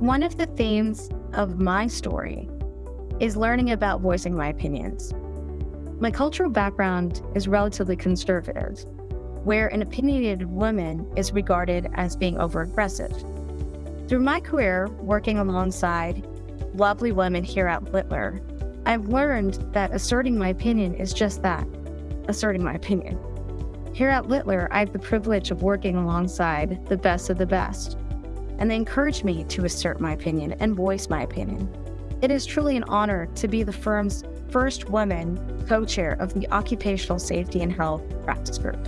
One of the themes of my story is learning about voicing my opinions. My cultural background is relatively conservative, where an opinionated woman is regarded as being over aggressive. Through my career working alongside lovely women here at Littler, I've learned that asserting my opinion is just that asserting my opinion. Here at Littler, I have the privilege of working alongside the best of the best, and they encourage me to assert my opinion and voice my opinion. It is truly an honor to be the firm's first woman co chair of the Occupational Safety and Health Practice Group.